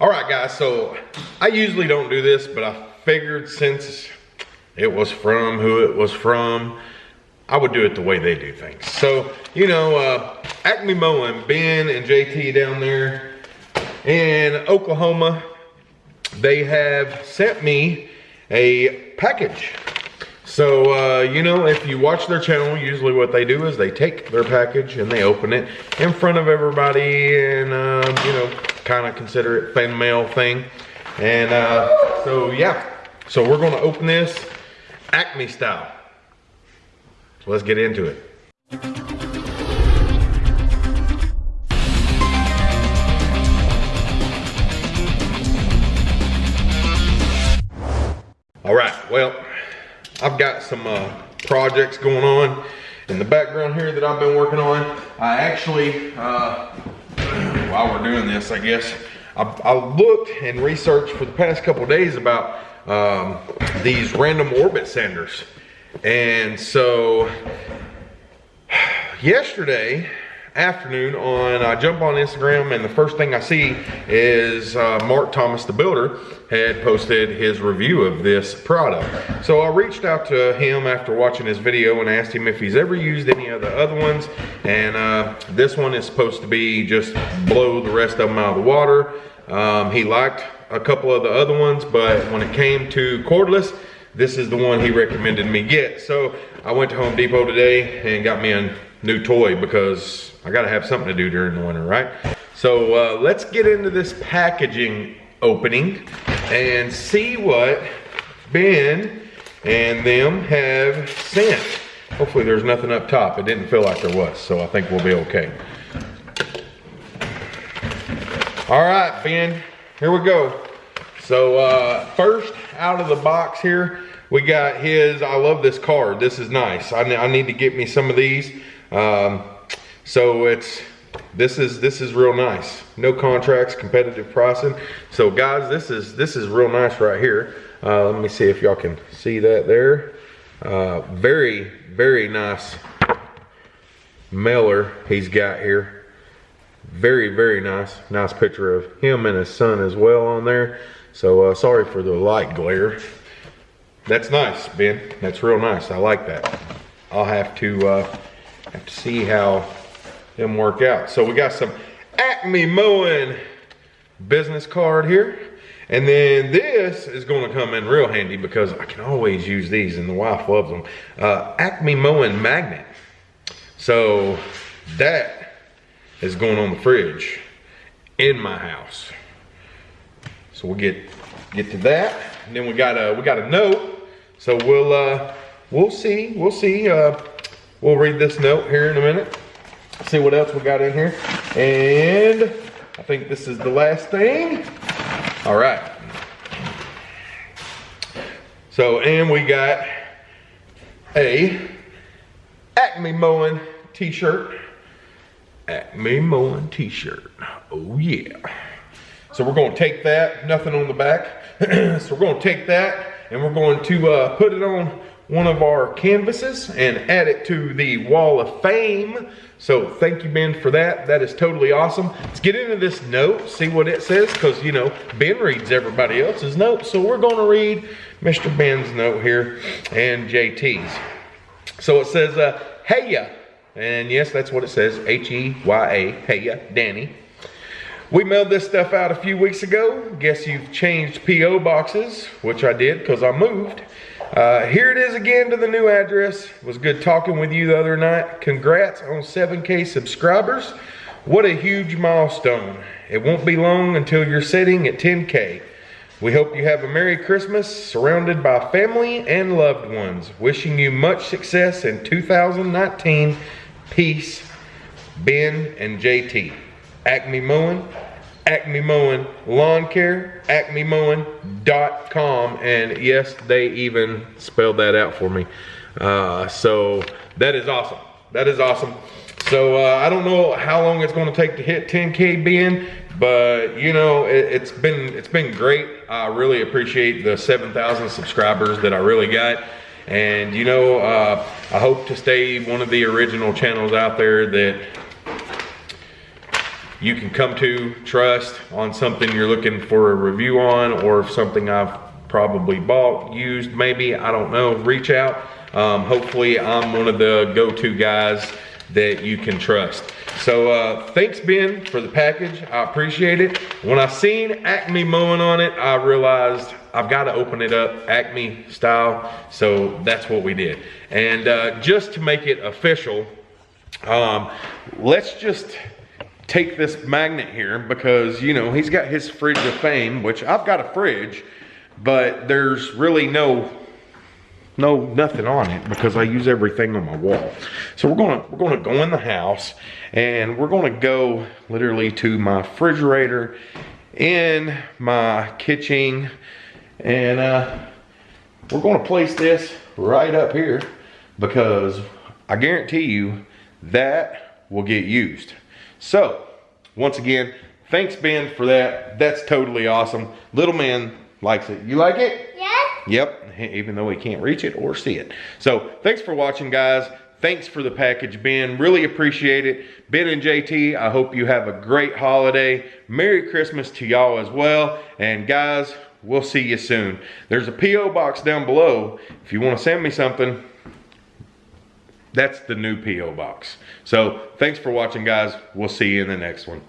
All right, guys, so I usually don't do this, but I figured since it was from who it was from, I would do it the way they do things. So, you know, uh, Acme Mowing, Ben and JT down there in Oklahoma, they have sent me a package. So, uh, you know, if you watch their channel, usually what they do is they take their package and they open it in front of everybody and, um, you know, kind of consider it fan mail thing. And uh, so, yeah. So we're to open this Acme style. Let's get into it. All right, well, I've got some uh, projects going on in the background here that I've been working on. I actually, uh, while we're doing this, I guess, I, I, looked and researched for the past couple days about um, these random orbit sanders. And so, yesterday, afternoon on, I jump on Instagram and the first thing I see is uh, Mark Thomas, the builder, had posted his review of this product. So I reached out to him after watching his video and asked him if he's ever used any of the other ones. And uh, this one is supposed to be just blow the rest of them out of the water. Um, he liked a couple of the other ones, but when it came to cordless, this is the one he recommended me get. So I went to Home Depot today and got me a new toy because I gotta have something to do during the winter, right? So uh, let's get into this packaging opening and see what Ben and them have sent. Hopefully there's nothing up top. It didn't feel like there was, so I think we'll be okay. All right, Ben, here we go. So uh, first out of the box here, we got his, I love this card. This is nice. I, I need to get me some of these. Um, so it's, this is, this is real nice. No contracts, competitive pricing. So guys, this is, this is real nice right here. Uh, let me see if y'all can see that there. Uh, very, very nice mailer he's got here. Very, very nice. Nice picture of him and his son as well on there. So uh, sorry for the light glare. That's nice, Ben. That's real nice. I like that. I'll have to uh, have to see how them work out. So we got some Acme Mowing business card here. And then this is going to come in real handy because I can always use these and the wife loves them. Uh, Acme Mowing Magnet. So that is going on the fridge in my house. So we'll get get to that. And then we got a we got a note. So we'll uh we'll see. We'll see. Uh we'll read this note here in a minute. See what else we got in here. And I think this is the last thing. All right. So, and we got a Acme Mowing t-shirt. Acme Mowing t-shirt. Oh yeah. So we're going to take that, nothing on the back. so we're going to take that and we're going to uh, put it on one of our canvases and add it to the wall of fame. So thank you, Ben, for that. That is totally awesome. Let's get into this note, see what it says, because, you know, Ben reads everybody else's notes. So we're going to read Mr. Ben's note here and JT's. So it says, uh, hey ya. And yes, that's what it says, H-E-Y-A, hey ya, Danny. We mailed this stuff out a few weeks ago. Guess you've changed P.O. boxes, which I did because I moved. Uh, here it is again to the new address. It was good talking with you the other night. Congrats on 7K subscribers. What a huge milestone. It won't be long until you're sitting at 10K. We hope you have a Merry Christmas surrounded by family and loved ones. Wishing you much success in 2019. Peace, Ben and JT. Acme Mowing, Acme Mowing Lawn Care, acmemowing.com. And yes, they even spelled that out for me. Uh, so that is awesome. That is awesome. So uh, I don't know how long it's going to take to hit 10K Ben, but you know, it, has been it's been great. I really appreciate the 7,000 subscribers that I really got. And you know, uh, I hope to stay one of the original channels out there that you can come to trust on something you're looking for a review on or something I've probably bought, used, maybe, I don't know, reach out. Um, hopefully I'm one of the go-to guys that you can trust. So uh, thanks Ben for the package, I appreciate it. When I seen Acme mowing on it, I realized I've got to open it up Acme style. So that's what we did. And uh, just to make it official, um, let's just take this magnet here because, you know, he's got his fridge of fame, which I've got a fridge, but there's really no no nothing on it because I use everything on my wall. So we're gonna we're gonna go in the house and we're gonna go literally to my refrigerator in my kitchen and uh, we're gonna place this right up here because I guarantee you that will get used. So once again, thanks Ben for that. That's totally awesome. Little man likes it. You like it? Yes. Yep, even though he can't reach it or see it. So thanks for watching, guys. Thanks for the package, Ben. Really appreciate it. Ben and JT, I hope you have a great holiday. Merry Christmas to y'all as well. And guys, we'll see you soon. There's a P.O. box down below. If you want to send me something, that's the new P.O. box. So thanks for watching, guys. We'll see you in the next one.